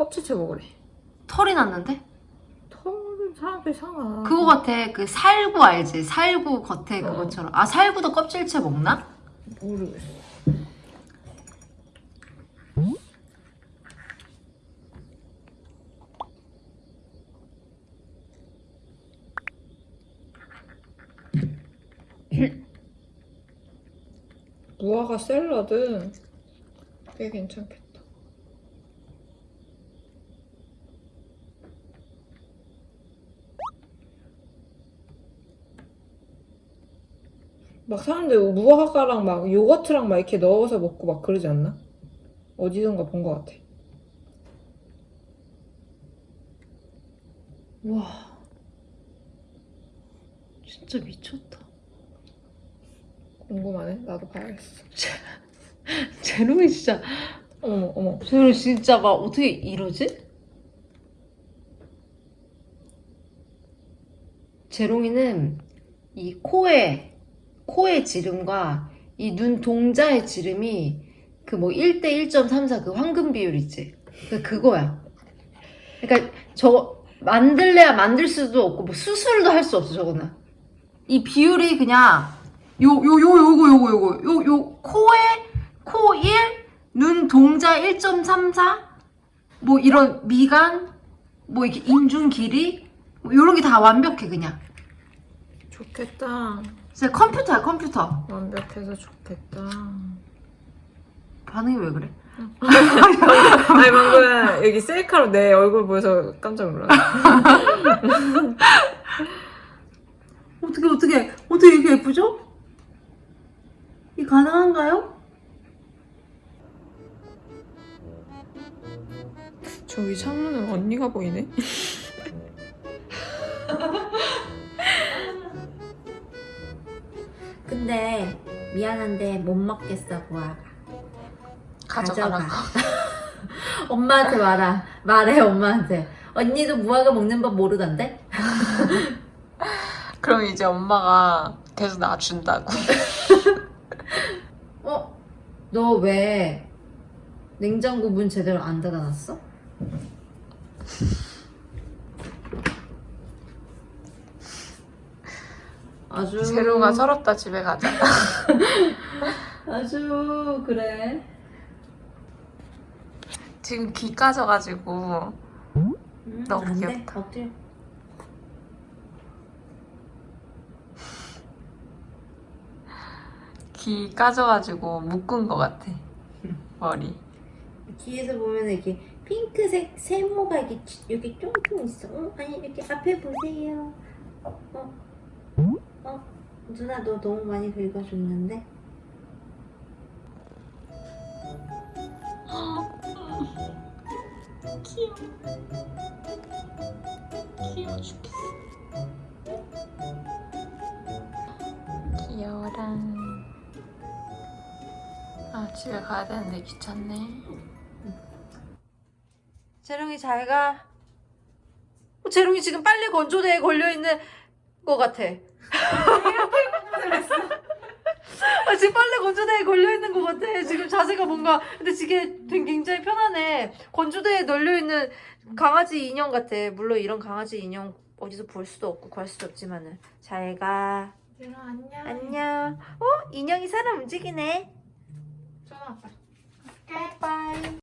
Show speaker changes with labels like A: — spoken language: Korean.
A: 껍질째 먹으래.
B: 털이 났는데?
A: 털은 사람들이 상아.
B: 그거 같아. 그 살구 알지? 살구 겉에 그것처럼. 아 살구도 껍질째 먹나?
A: 모르겠어. 무화과 샐러드 꽤 괜찮겠다. 막 사람들 무화과랑 막 요거트랑 막 이렇게 넣어서 먹고 막 그러지 않나? 어디선가 본 것 같아.
B: 와. 진짜 미쳤다.
A: 궁금하네. 나도 봐야겠어.
B: 제롱이 진짜
A: 어머 어머.
B: 제롱이 진짜 막 어떻게 이러지? 제롱이는 이 코에 코의 지름과 이 눈 동자의 지름이 그 뭐 1대 1.34 그 황금 비율 있지? 그 그거야. 그러니까 저거 만들래야 만들 수도 없고 뭐 수술도 할 수 없어 저거는. 이 비율이 그냥 요 요 요 요거 요거 요거 요 요 코에 코 1, 눈 동자 1.34, 뭐 이런 미간, 뭐 이렇게 인중 길이, 뭐 이런 게 다 완벽해 그냥.
A: 좋겠다.
B: 진짜 컴퓨터야 컴퓨터.
A: 완벽해서 좋겠다.
B: 반응이 왜 그래?
A: 아니 방금 여기 셀카로 내 얼굴 보여서 깜짝 놀랐어.
B: 어떻게 어떻게 어떻게 이렇게 예쁘죠? 이 가능한가요?
A: 저기 창문은 언니가 보이네.
C: 근데 미안한데 못 먹겠어 무화과
A: 가져가라고.
C: 엄마한테 말아 말해 엄마한테 언니도 무화과 먹는 법 모르던데?
A: 그럼 이제 엄마가 계속 나 준다고.
C: 어? 너 왜 냉장고 문 제대로 안 닫아놨어? 아주
A: 서럽다 집에 가자.
C: 아주 그래
A: 지금 귀 까져가지고
C: 음,
A: 너무
C: 안 돼.
A: 귀엽다.
C: 엎드려
A: 귀 까져가지고 묶은 것 같아. 머리.
C: 뒤에서 보면 이렇게 핑크색 세모가 이렇게 여기 쫑쫑 있어. 어? 아니 이렇게 앞에 보세요. 어? 어? 누나 너 너무 많이 긁어줬는데?
A: 귀여워. 귀여워 죽겠어. 귀여워라. 아 집에 가야 되는데 귀찮네.
B: 재롱이 잘 가. 어, 재롱이 지금 빨래 건조대에 걸려 있는 것 같아. 아, 지금 빨래 건조대에 걸려 있는 것 같아. 지금 자세가 뭔가 근데 지금 되게 굉장히 편하네. 건조대에 널려 있는 강아지 인형 같아. 물론 이런 강아지 인형 어디서 볼 수도 없고 구할 수도 없지만은 잘 가.
A: 안녕.
B: 안녕. 어 인형이 사람 움직이네.
A: 전화 빨리.